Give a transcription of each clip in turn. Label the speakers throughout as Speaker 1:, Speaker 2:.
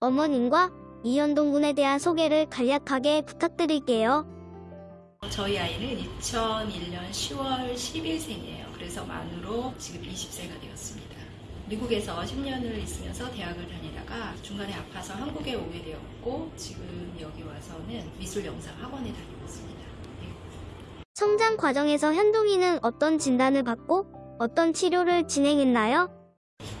Speaker 1: 어머님과 이현동 군에 대한 소개를 간략하게 부탁드릴게요.
Speaker 2: 저희 아이는 2001년 10월 10일생이에요. 그래서 만으로 지금 20세가 되었습니다. 미국에서 10년을 있으면서 대학을 다니다가 중간에 아파서 한국에 오게 되었고 지금 여기 와서는 미술 영상 학원에 다니고 있습니다. 네.
Speaker 1: 성장 과정에서 현동이는 어떤 진단을 받고 어떤 치료를 진행했나요?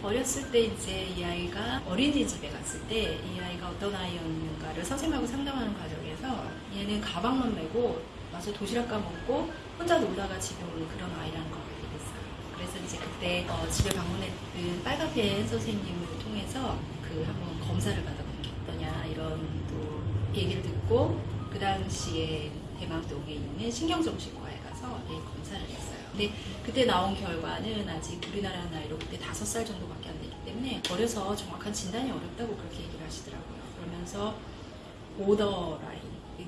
Speaker 2: 어렸을 때 이제 이 아이가 어린이집에 갔을 때 이 아이가 어떤 아이였는가를 선생님하고 상담하는 과정에서 얘는 가방만 메고 와서 도시락 까먹고 혼자 놀다가 집에 오는 그런 아이라는 걸 알게 됐어요. 그래서 이제 그때 어, 집에 방문했던 빨간펜 선생님을 통해서 그 한번 검사를 받아보는 게 어떠냐 이런 또 얘기를 듣고 그 당시에 대망동에 있는 신경정신과에 가서 예, 검사를 했어요. 근데 그때 나온 결과는 아직 우리나라 나이로 그때 다섯 살 정도밖에 안 되기 때문에 어려서 정확한 진단이 어렵다고 그렇게 얘기를 하시더라고요. 그러면서 오더 라인,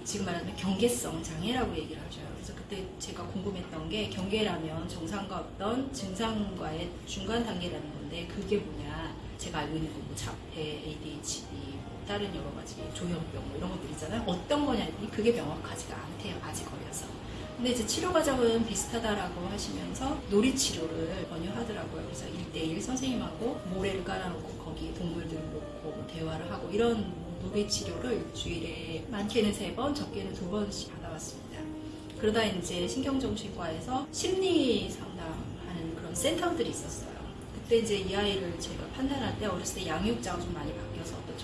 Speaker 2: 지금 말하는 경계성 장애라고 얘기를 하셔요. 그래서 그때 제가 궁금했던 게 경계라면 정상과 어떤 증상과의 중간 단계라는 건데 그게 뭐냐. 제가 알고 있는 건뭐 자폐, ADHD, 뭐 다른 여러 가지 조현병 뭐 이런 것들 있잖아요. 어떤 거냐 했더니 그게 명확하지가 않대요. 아직 어려서. 근데 이제 치료 과정은 비슷하다라고 하시면서 놀이 치료를 권유하더라고요. 그래서 1대1 선생님하고 모래를 깔아놓고 거기 동물들 놓고 뭐 대화를 하고 이런 놀이 치료를 일주일에 많게는 세 번, 적게는 두 번씩 받아왔습니다. 그러다 이제 신경정신과에서 심리 상담하는 그런 센터들이 있었어요. 그때 이제 이 아이를 제가 판단할 때 어렸을 때 양육자가 좀 많이 어떤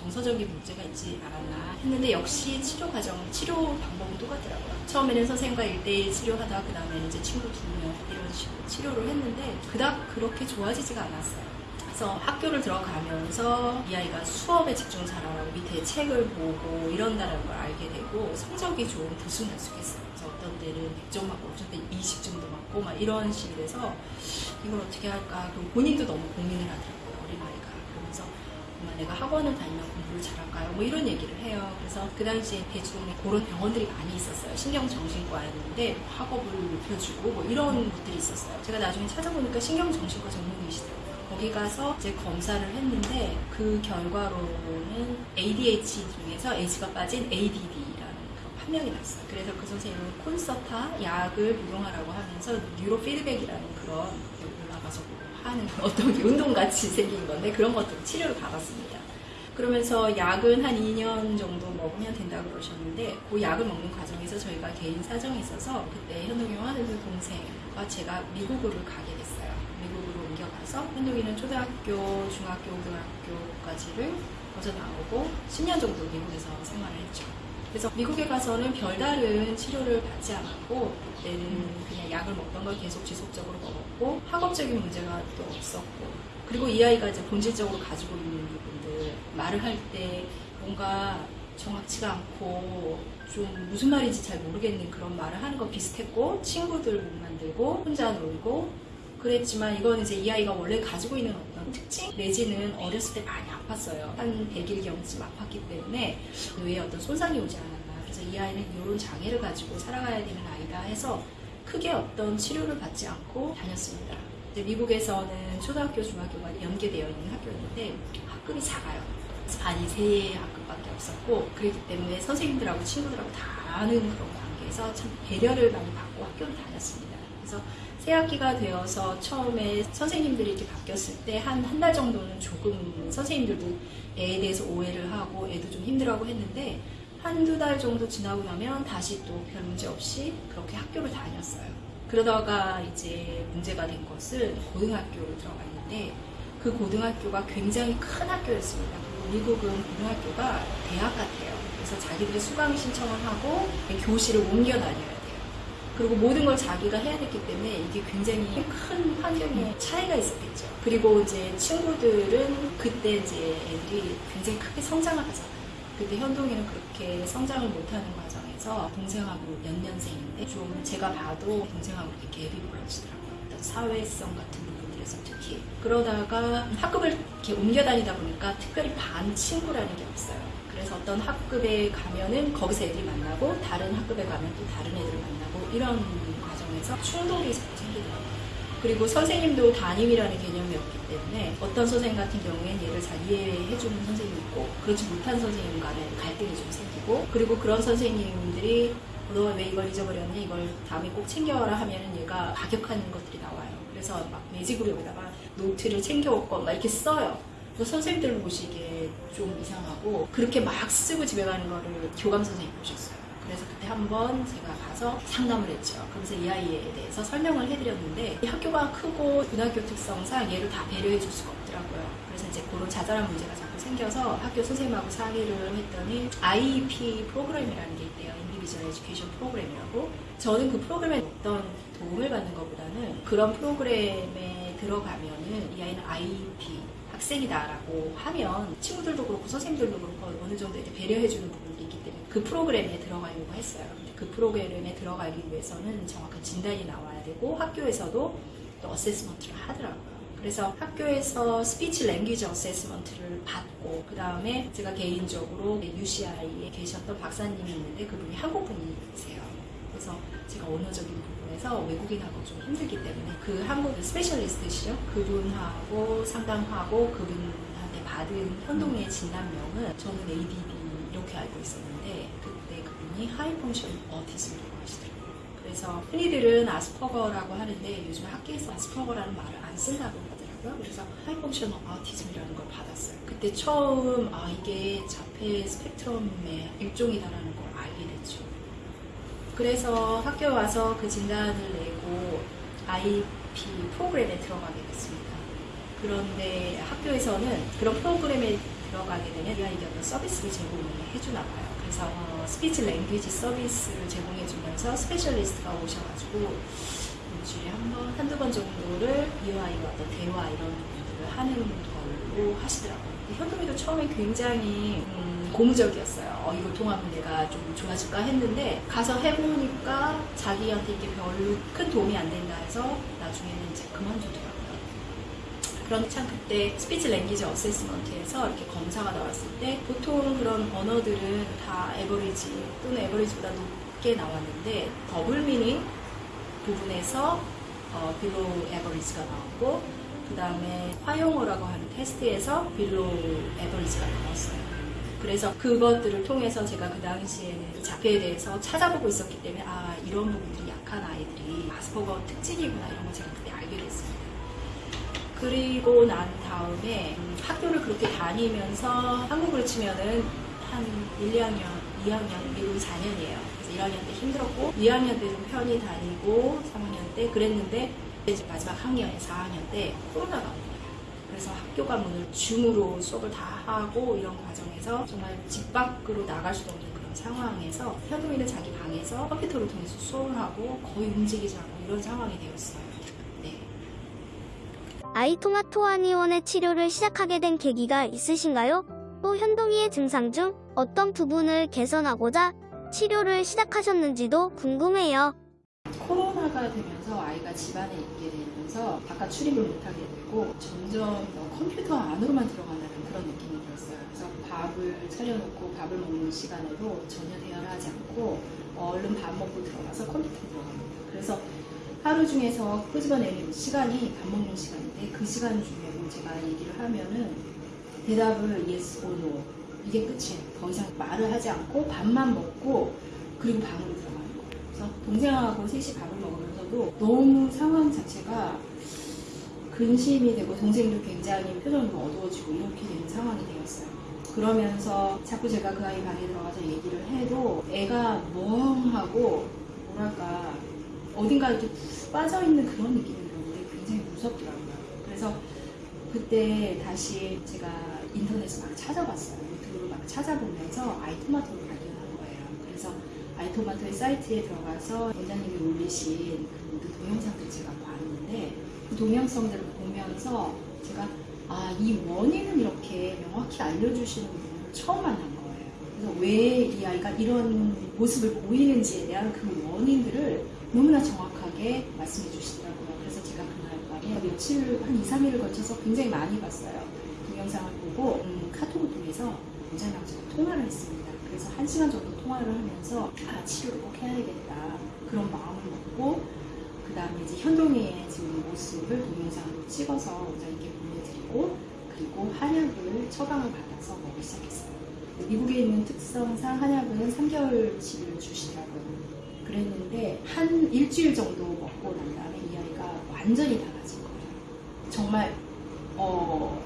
Speaker 2: 정서적인 문제가 있지 않았나 했는데 역시 치료 과정, 치료 방법은 똑같더라고요. 처음에는 선생님과 1대1 치료하다 그 다음에는 이제 친구 두 명 이런 식으로 치료를 했는데 그닥 그렇게 좋아지지가 않았어요. 그래서 학교를 들어가면서 이 아이가 수업에 집중 잘하라고 밑에 책을 보고 이런다는 걸 알게 되고 성적이 좀 들쑥날쑥했어요. 그래서 어떤 때는 100점 맞고 어떤 때는 20점도 맞고 막 이런 식이 돼서 이걸 어떻게 할까 그리고 본인도 너무 고민을 하더라고요. 내가 학원을 다니면 공부를 잘할까요? 뭐 이런 얘기를 해요. 그래서 그 당시에 대주동에 그런 병원들이 많이 있었어요. 신경정신과였는데 학업을 높여주고 뭐 이런 것들이 있었어요. 제가 나중에 찾아보니까 신경정신과 전문의시더라고요. 거기 가서 이제 검사를 했는데 그 결과로는 ADHD 중에서 H가 빠진 ADD라는 그 판명이 났어요. 그래서 그 선생님은 콘서타 약을 복용하라고 하면서 뉴로 피드백이라는 그런 올라가서 뭐 하는 어떤 운동같이 생긴 건데 그런 것도 치료를 받았습니다. 그러면서 약은 한 2년 정도 먹으면 된다 고 그러셨는데 그 약을 먹는 과정에서 저희가 개인 사정이 있어서 그때 현동이와 하는 동생과 제가 미국으로 가게 됐어요. 미국으로 옮겨가서 현동이는 초등학교, 중학교, 고등학교까지를 거쳐 나오고 10년 정도 미국에서 생활을. 그래서 미국에 가서는 별다른 치료를 받지 않았고 그때는 그냥 약을 먹던 걸 계속 지속적으로 먹었고 학업적인 문제가 또 없었고 그리고 이 아이가 이제 본질적으로 가지고 있는 부분들 말을 할 때 뭔가 정확치가 않고 좀 무슨 말인지 잘 모르겠는 그런 말을 하는 거 비슷했고 친구들 못 만들고 혼자 놀고 그랬지만 이건 이제 이 아이가 원래 가지고 있는 어떤 특징 내지는 어렸을 때 많이 아팠어요. 한 100일경쯤 아팠기 때문에 뇌에 어떤 손상이 오지 않았나. 그래서 이 아이는 이런 장애를 가지고 살아가야 되는 아이다 해서 크게 어떤 치료를 받지 않고 다녔습니다. 미국에서는 초등학교, 중학교가 연계되어 있는 학교였는데 학급이 작아요. 반이 세 학급밖에 없었고 그렇기 때문에 선생님들하고 친구들하고 다 아는 그런 관계에서 참 배려를 많이 받고 학교를 다녔습니다. 그래서 새 학기가 되어서 처음에 선생님들이 이렇게 바뀌었을 때 한 한 달 정도는 조금 선생님들도 애에 대해서 오해를 하고 애도 좀 힘들어하고 했는데 한두 달 정도 지나고 나면 다시 또 별 문제 없이 그렇게 학교를 다녔어요. 그러다가 이제 문제가 된 것은 고등학교로 들어갔는데 그 고등학교가 굉장히 큰 학교였습니다. 미국은 고등학교가 대학 같아요. 그래서 자기들이 수강 신청을 하고 교실을 옮겨 다녀야 돼요. 그리고 모든 걸 자기가 해야 됐기 때문에 이게 굉장히 큰 환경의 차이가 있었겠죠. 그리고 이제 친구들은 그때 이제 애들이 굉장히 크게 성장을 하잖아요. 그때 현동이는 그렇게 성장을 못하는 과정에서 동생하고 연년생인데 좀 제가 봐도 동생하고 이렇게 갭이 벌어지더라고요. 어떤 사회성 같은 부분들에서 특히 그러다가 학급을 이렇게 옮겨 다니다 보니까 특별히 반 친구라는 게 없어요. 그래서 어떤 학급에 가면은 거기서 애들이 만나고 다른 학급에 가면 또 다른 애들을 만나고 이런 과정에서 충돌이 생기더라고요. 그리고 선생님도 담임이라는 개념이 없기 때문에 어떤 선생님 같은 경우에는 얘를 잘 이해해주는 선생님이 있고 그렇지 못한 선생님 간에 갈등이 좀 생기고 그리고 그런 선생님들이 너 왜 이걸 잊어버렸니? 이걸 다음에 꼭 챙겨와라 하면은 얘가 가격하는 것들이 나와요. 그래서 막 매직으로 여기다가 노트를 챙겨올 막 이렇게 써요. 그래서 선생님들 보시기에 좀 이상하고 그렇게 막 쓰고 집에 가는 거를 교감 선생님 보셨어요. 그래서 그때 한번 제가 가서 상담을 했죠. 그래서 이 아이에 대해서 설명을 해드렸는데 이 학교가 크고 고등학교 특성상 얘를 다 배려해 줄 수가 없더라고요. 그래서 이제 그런 자잘한 문제가 자꾸 생겨서 학교 선생님하고 상의를 했더니 IEP 프로그램이라는 게 있대요. Individual Education Program이라고. 저는 그 프로그램에 어떤 도움을 받는 것보다는 그런 프로그램에 들어가면은 이 아이는 IEP 학생이다라고 하면 친구들도 그렇고 선생님들도 그렇고 어느 정도 이제 배려해주는 부분도 있기 때문에 그 프로그램에 들어가려고 했어요. 그 프로그램에 들어가기 위해서는 정확한 진단이 나와야 되고 학교에서도 또 assessment를 하더라고요. 그래서 학교에서 speech language assessment를 받고 그 다음에 제가 개인적으로 UCI에 계셨던 박사님이 있는데 그분이 한국 분이세요. 그래서 제가 언어적인 부분에서 외국인하고 좀 힘들기 때문에 그 한국 specialist시죠. 그분하고 상담하고 그분한테 받은 현동의 진단명은 저는 ADD 이렇게 알고 있었는데 그때 그분이 high function autism이라고 하시더라고요. 그래서 흔히들은 아스퍼거라고 하는데 요즘 학교에서 아스퍼거라는 말을 안 쓴다고 하더라고요. 그래서 high function autism이라는 걸 받았어요. 그때 처음 아 이게 자폐 스펙트럼의 일종이다라는 됐죠. 그래서 학교 와서 그 진단을 내고 IEP 프로그램에 들어가게 됐습니다. 그런데 학교에서는 그런 프로그램에 들어가게 되면 이 아이에게 어떤 서비스를 제공을 해주나 봐요. 그래서 어, speech language 서비스를 제공해주면서 specialist가 오셔가지고 일주일에 한 번, 한두 번 정도를 이 아이와 어떤 대화 이런 부분들을 하는 걸로 하시더라고요. 현동이도 처음에 굉장히 음, 고무적이었어요. 어, 이거 통하면 내가 좀 좋아질까 했는데 가서 해보니까 자기한테 이게 별로 큰 도움이 안 된다 해서 나중에는 이제 그만두더라고요. 그런데 참 그때 speech language assessment에서 이렇게 검사가 나왔을 때 보통 그런 언어들은 다 average 또는 average보다 높게 나왔는데 double meaning 부분에서 어, below average가 나왔고 그 다음에 화용어라고 하는 테스트에서 below average가 나왔어요. 그래서 그것들을 통해서 제가 그 당시에는 자폐에 대해서 찾아보고 있었기 때문에 아 이런 부분들이 약한 아이들이 아스퍼거 특징이구나 이런 걸 제가 그때 알게 됐습니다. 그리고 난 다음에 음, 학교를 그렇게 다니면서 한국으로 치면은 한 1, 2학년, 2학년, 미국이 4년이에요. 그래서 1학년 때 힘들었고 2학년 때좀 편히 다니고 3학년 때 그랬는데 이제 마지막 학년에 4학년 때 코로나가 온 거예요. 그래서 학교가 문을 줌으로 수업을 다 하고 이런 과정에서 정말 집 밖으로 나갈 수도 없는 그런 상황에서 현동이는 자기 방에서 컴퓨터를 통해서 수업을 하고 거의 움직이지 않고 이런 상황이 되었어요. 네.
Speaker 1: 아이토마토 아니원의 치료를 시작하게 된 계기가 있으신가요? 또 현동이의 증상 중 어떤 부분을 개선하고자 치료를 시작하셨는지도 궁금해요.
Speaker 2: 코로나가 되면서 아이가 집안에 있게 되면서 바깥 출입을 못하게 되고 점점 더 컴퓨터 안으로만 들어간다는 그런 느낌이 들었어요. 그래서 밥을 차려놓고 밥을 먹는 시간에도 전혀 대화를 하지 않고 얼른 밥 먹고 들어가서 컴퓨터에 들어갑니다. 그래서 하루 중에서 끄집어내는 시간이 밥 먹는 시간인데 그 시간 중에 뭐 제가 얘기를 하면은 대답을 yes or no 이게 끝이에요. 더 이상 말을 하지 않고 밥만 먹고 그리고 방으로. 동생하고 셋이 밥을 먹으면서도 너무 상황 자체가 근심이 되고 동생도 굉장히 표정이 어두워지고 이렇게 되는 상황이 되었어요. 그러면서 자꾸 제가 그 아이 방에 들어가서 얘기를 해도 애가 멍하고 뭐랄까 어딘가 이렇게 푹 빠져있는 그런 느낌이 들었는데 굉장히 무섭더라고요. 그래서 그때 다시 제가 인터넷을 막 찾아봤어요. 유튜브를 막 찾아보면서 아이 토마토를 발견한 거예요. 그래서 아이토마토의 사이트에 들어가서 원장님이 올리신 그 모든 동영상들 제가 봤는데 그 동영상들을 보면서 제가 아, 이 원인은 이렇게 명확히 알려주시는 분을 처음 만난 거예요. 그래서 왜 이 아이가 이런 모습을 보이는지에 대한 그 원인들을 너무나 정확하게 말씀해 주시더라고요. 그래서 제가 그날 밤에 며칠, 한 2, 3일을 거쳐서 굉장히 많이 봤어요. 동영상을 보고 음, 카톡을 통해서 원장님하고 통화를 했습니다. 그래서 한 시간 정도 통화를 하면서 아, 치료를 꼭 해야겠다. 그런 마음을 먹고 그 다음에 이제 현동이의 지금 모습을 동영상으로 찍어서 원장님께 보내드리고 그리고 한약을 처방을 받아서 먹기 시작했어요. 미국에 있는 특성상 한약은 3개월 치료를 주시더라고요. 그랬는데 한 일주일 정도 먹고 난 다음에 이 아이가 완전히 달라진 거예요. 정말 어,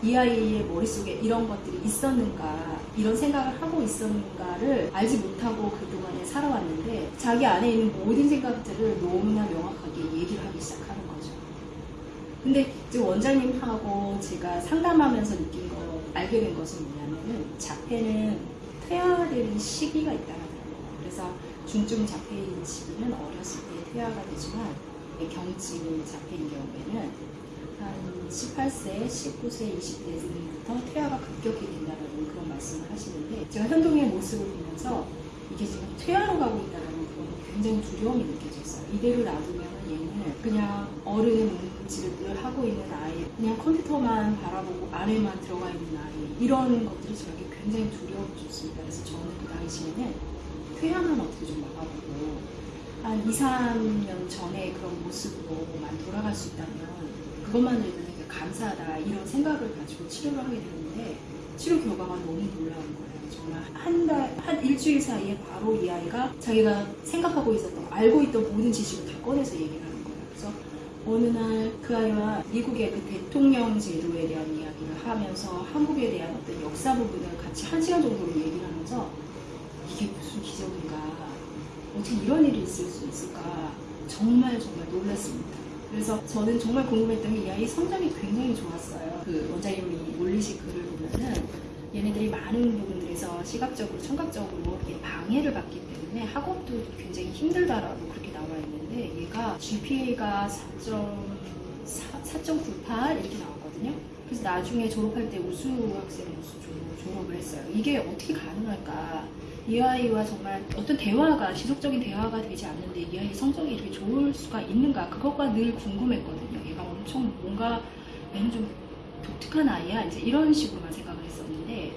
Speaker 2: 이 아이의 머릿속에 이런 것들이 있었는가 이런 생각을 하고 있었는가를 알지 못하고 그동안에 살아왔는데 자기 안에 있는 모든 생각들을 너무나 명확하게 얘기를 하기 시작하는 거죠. 근데 이제 원장님하고 제가 상담하면서 느낀 거 알게 된 것은 뭐냐면은 자폐는 퇴화되는 시기가 있다는 거예요. 그래서 중증 자폐인 시기는 어렸을 때 퇴화가 되지만 경증 자폐인 경우에는 한 18세, 19세, 20대부터 퇴화가 급격히 된다는 그런 말씀을 하시는데 제가 현동의 모습을 보면서 이게 지금 퇴화로 가고 있다는 그런 굉장히 두려움이 느껴졌어요. 이대로 놔두면 얘는 그냥 어른 움직임을 하고 있는 아이, 그냥 컴퓨터만 바라보고 안에만 들어가 있는 아이 이런 것들이 저에게 굉장히 두려움을 줬습니다. 그래서 저는 그 당시에는 퇴화만 어떻게 좀 막아보고 한 2, 3년 전에 그런 모습으로만 돌아갈 수 있다면 그것만으로도 되게 감사하다 이런 생각을 가지고 치료를 하게 되는데 치료 결과가 너무 놀라운 거예요. 정말 한 달, 한 일주일 사이에 바로 이 아이가 자기가 생각하고 있었던, 알고 있던 모든 지식을 다 꺼내서 얘기를 하는 거예요. 그래서 어느 날 그 아이와 미국의 그 대통령 제도에 대한 이야기를 하면서 한국에 대한 어떤 역사 부분을 같이 한 시간 정도로 얘기를 하면서 이게 무슨 기적인가, 어떻게 이런 일이 있을 수 있을까 정말 정말 놀랐습니다. 그래서 저는 정말 궁금했던 게 이 아이 성장이 굉장히 좋았어요. 그 원장님이 올리신 글을 보면은 얘네들이 많은 부분들에서 시각적으로, 청각적으로 방해를 받기 때문에 학업도 굉장히 힘들다라고 그렇게 나와 있는데 얘가 GPA가 4.98 이렇게 나왔거든요. 그래서 나중에 졸업할 때 우수 학생 으로서 졸- 졸업을 했어요. 이게 어떻게 가능할까? 이 아이와 정말 어떤 대화가 지속적인 대화가 되지 않는데 이 아이 성적이 이렇게 좋을 수가 있는가 그것가 늘 궁금했거든요. 얘가 엄청 뭔가 얘는 좀 독특한 아이야 이제 이런 식으로만 생각을 했었는데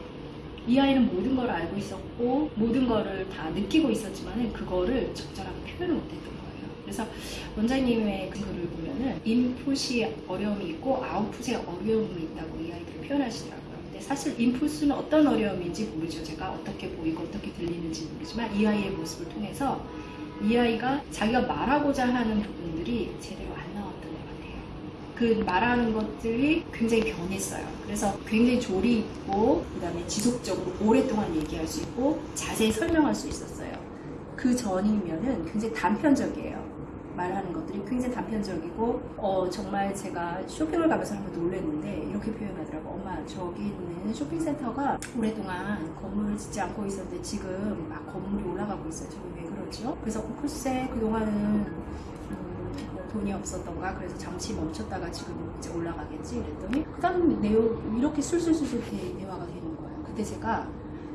Speaker 2: 이 아이는 모든 걸 알고 있었고 모든 거를 다 느끼고 있었지만은 그거를 적절하게 표현을 못했던 거예요. 그래서 원장님의 그 글을 보면은 인풋이 어려움이 있고 아웃풋에 어려움이 있다고 이 아이들을 표현하시더라고요. 사실 인풋은 어떤 어려움인지 모르죠. 제가 어떻게 보이고 어떻게 들리는지 모르지만 이 아이의 모습을 통해서 이 아이가 자기가 말하고자 하는 부분들이 제대로 안 나왔던 것 같아요. 그 말하는 것들이 굉장히 변했어요. 그래서 굉장히 조리 있고 그다음에 지속적으로 오랫동안 얘기할 수 있고 자세히 설명할 수 있었어요. 그 전이면은 굉장히 단편적이에요. 말하는 것들이 굉장히 단편적이고 어 정말 제가 쇼핑을 가면서 한번 놀랐는데 이렇게 표현하더라고. 엄마 저기 있는 쇼핑센터가 오랫동안 건물을 짓지 않고 있었는데 지금 막 건물이 올라가고 있어요. 저기 왜 그러죠? 그래서 어, 글쎄 그동안은 음, 뭐 돈이 없었던가? 그래서 잠시 멈췄다가 지금 이제 올라가겠지? 그랬더니 그 다음 내용 이렇게 술술술술 대- 대화가 되는 거예요. 그때 제가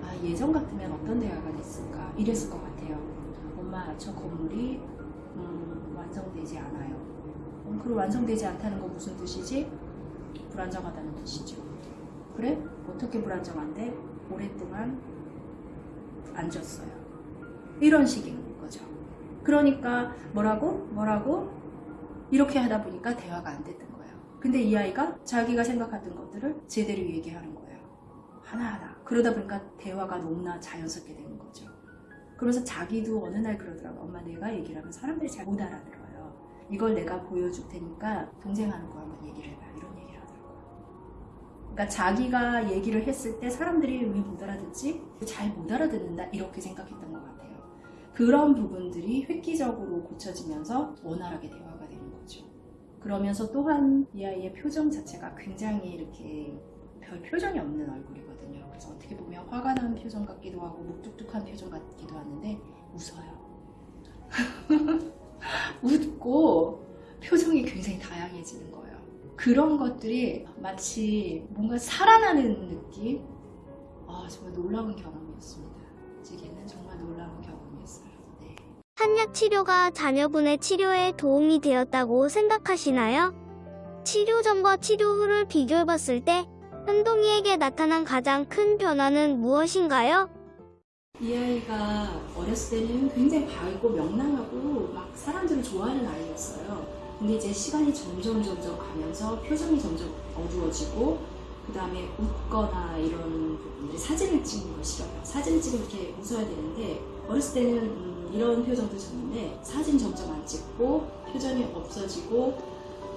Speaker 2: 아 예전 같으면 어떤 대화가 됐을까? 이랬을 것 같아요. 엄마 저 건물이 음, 완성되지 않아요. 음, 그럼 완성되지 않다는 건 무슨 뜻이지? 불안정하다는 뜻이죠. 그래? 어떻게 불안정한데? 오랫동안 앉았어요. 이런 식인 거죠. 그러니까 뭐라고? 뭐라고? 이렇게 하다 보니까 대화가 안 됐던 거예요. 근데 이 아이가 자기가 생각하던 것들을 제대로 얘기하는 거예요. 하나하나. 그러다 보니까 대화가 너무나 자연스럽게 되는 거죠. 그러면서 자기도 어느 날 그러더라고. 엄마 내가 얘기를 하면 사람들이 잘 못 알아들어요. 이걸 내가 보여줄 테니까 동생하는 거 한번 얘기를 해봐. 이런 얘기를 하더라고요. 그러니까 자기가 얘기를 했을 때 사람들이 왜 못 알아듣지? 잘 못 알아듣는다. 이렇게 생각했던 것 같아요. 그런 부분들이 획기적으로 고쳐지면서 원활하게 대화가 되는 거죠. 그러면서 또한 이 아이의 표정 자체가 굉장히 이렇게 별 표정이 없는 얼굴이거든요. 그래서 어떻게 보면 화가 난 표정 같기도 하고 묵뚝뚝한 표정 같기도 하는데 웃어요. 웃고 표정이 굉장히 다양해지는 거예요. 그런 것들이 마치 뭔가 살아나는 느낌? 아, 정말 놀라운 경험이었습니다. 제게는 정말 놀라운 경험이었어요. 네.
Speaker 1: 한약 치료가 자녀분의 치료에 도움이 되었다고 생각하시나요? 치료 전과 치료 후를 비교해봤을 때 현동이에게 나타난 가장 큰 변화는 무엇인가요?
Speaker 2: 이 아이가 어렸을 때는 굉장히 밝고 명랑하고 막 사람들을 좋아하는 아이였어요. 근데 이제 시간이 점점 점점 가면서 표정이 점점 어두워지고 그 다음에 웃거나 이런 부분들이 사진을 찍는 걸 싫어요. 사진을 찍으면 이렇게 웃어야 되는데 어렸을 때는 음, 이런 표정도 졌는데 사진 점점 안 찍고 표정이 없어지고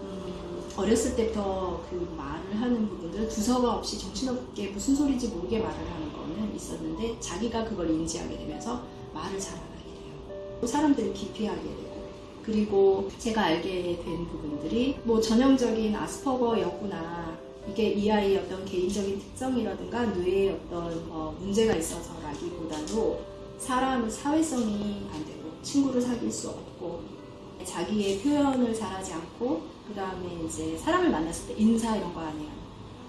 Speaker 2: 음, 어렸을 때부터 그 말을 하는 부분들 두서가 없이 정신없게 무슨 소리인지 모르게 말을 하는 거는 있었는데 자기가 그걸 인지하게 되면서 말을 잘 안 하게 돼요. 사람들을 기피하게 되고 그리고 제가 알게 된 부분들이 뭐 전형적인 아스퍼거였구나 이게 이 아이의 어떤 개인적인 특성이라든가 뇌에 어떤 어, 문제가 있어서라기보다도 사람 사회성이 안 되고 친구를 사귈 수 없고 자기의 표현을 잘하지 않고 그 다음에 이제 사람을 만났을 때 인사 이런 거 안 해요.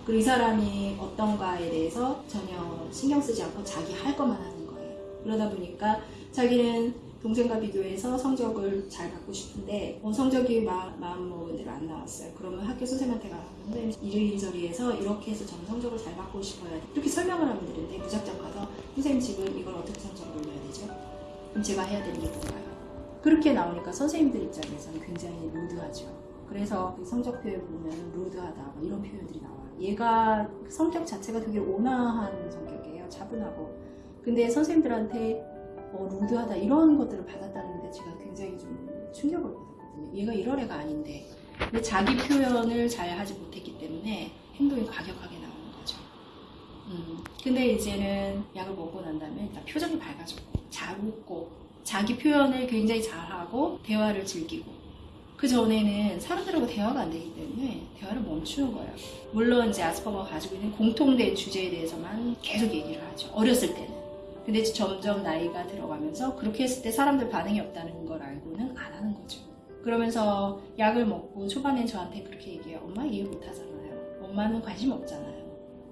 Speaker 2: 그리고 이 사람이 어떤가에 대해서 전혀 신경 쓰지 않고 자기 할 것만 하는 거예요. 그러다 보니까 자기는 동생과 비교해서 성적을 잘 받고 싶은데 어, 성적이 마, 마음 먹은 대로 안 나왔어요. 그러면 학교 선생님한테 가서 선생님 이리저리해서 이렇게 해서 저는 성적을 잘 받고 싶어요. 이렇게 설명을 하면 되는데 무작정 가서 선생님 지금 이걸 어떻게 성적을 올려야 되죠? 그럼 제가 해야 되는 게 뭔가요? 그렇게 나오니까 선생님들 입장에서는 굉장히 루드하죠. 그래서 그 성적 표현 보면 루드하다 뭐 이런 표현들이 나와요. 얘가 성격 자체가 되게 온화한 성격이에요. 차분하고. 근데 선생님들한테 어, 루드하다 이런 것들을 받았다는 데 제가 굉장히 좀 충격을 받았거든요. 얘가 이런 애가 아닌데. 근데 자기 표현을 잘 하지 못했기 때문에 행동이 과격하게 나오는 거죠. 음, 근데 이제는 약을 먹고 난 다음에 일단 표정이 밝아졌고 잘 웃고 자기 표현을 굉장히 잘하고 대화를 즐기고 그 전에는 사람들하고 대화가 안 되기 때문에 대화를 멈추는 거예요. 물론 이제 아스퍼거가 가지고 있는 공통된 주제에 대해서만 계속 얘기를 하죠. 어렸을 때는. 근데 점점 나이가 들어가면서 그렇게 했을 때 사람들 반응이 없다는 걸 알고는 안 하는 거죠. 그러면서 약을 먹고 초반엔 저한테 그렇게 얘기해요. 엄마 이해 못 하잖아요. 엄마는 관심 없잖아요.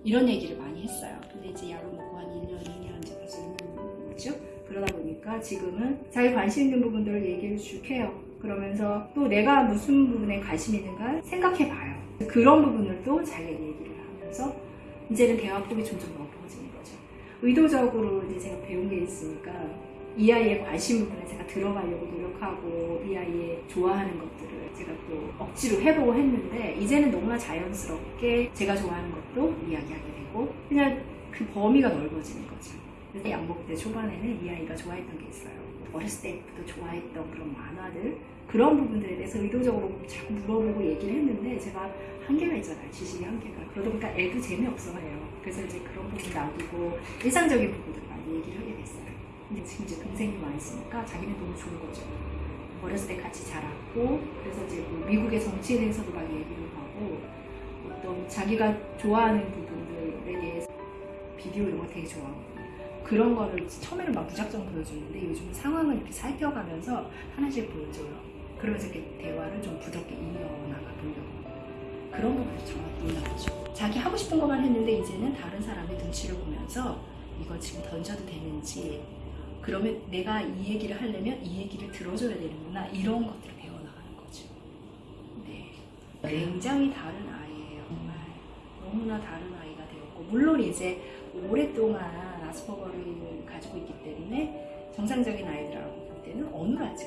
Speaker 2: 이런 얘기를 많이 했어요. 근데 이제 약을 먹고 한 1년, 2년 이제 벌써 1년 됐죠? 그러다 보니까 지금은 자기 관심 있는 부분들을 얘기를 쭉 해요. 그러면서 또 내가 무슨 부분에 관심 있는가 생각해 봐요. 그런 부분을 또 자기가 얘기를 하면서 이제는 대화 폭이 점점 넓어지는 거죠. 의도적으로 이제 제가 배운 게 있으니까 이 아이의 관심 부분에 제가 들어가려고 노력하고 이 아이의 좋아하는 것들을 제가 또 억지로 해보고 했는데 이제는 너무나 자연스럽게 제가 좋아하는 것도 이야기하게 되고 그냥 그 범위가 넓어지는 거죠. 그래서 약 먹을 때 초반에는 이 아이가 좋아했던 게 있어요. 어렸을 때부터 좋아했던 그런 만화들 그런 부분들에 대해서 의도적으로 자꾸 물어보고 얘기를 했는데 제가 한계가 있잖아요. 지식의 한계가. 그러다 보니까 애도 재미없어 해요. 그래서 이제 그런 부분 놔두고 일상적인 부분들 많이 얘기를 하게 됐어요. 근데 지금 이제 동생이 와 있으니까 자기는 너무 좋은 거죠. 어렸을 때 같이 자랐고 그래서 이제 뭐 미국의 정치에 대해서도 막 얘기를 하고 어떤 자기가 좋아하는 부분들에 대해서 비디오 이런 거 되게 좋아하거든요. 그런 거를 처음에는 막 무작정 보여주는데 요즘은 상황을 이렇게 살펴가면서 하나씩 보여줘요. 그러면서 이렇게 대화를 좀 부드럽게 이어나가 보려고. 그런 부분이 정말 놀라웠죠. 자기 하고 싶은 것만 했는데 이제는 다른 사람의 눈치를 보면서 이걸 지금 던져도 되는지 그러면 내가 이 얘기를 하려면 이 얘기를 들어줘야 되는구나 이런 것들을 배워나가는 거죠. 네. 굉장히 다른 아이예요. 정말 너무나 다른 아이가 되었고 물론 이제 오랫동안 아스퍼거를 가지고 있기 때문에 정상적인 아이들하고 볼 때는 어눌하죠.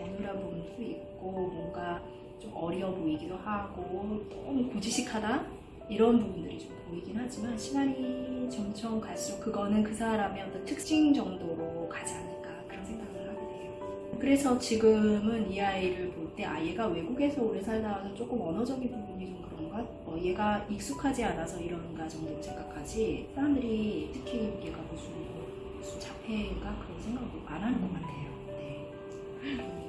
Speaker 2: 어눌한 부분도 있고 뭔가 좀 어려 보이기도 하고 너무 고지식하다 이런 부분들이 좀 보이긴 하지만 시간이 점점 갈수록 그거는 그 사람의 어떤 특징 정도로 가지 않을까 그런 생각을 하게 돼요. 그래서 지금은 이 아이를 볼 때아 얘가 외국에서 오래 살다 와서 조금 언어적인 부분이 좀 것, 어, 얘가 익숙하지 않아서 이런가 정도로 생각하지 사람들이 특히 얘가 무슨, 무슨 자폐인가 그런 생각을 안 하는 것 같아요. 네.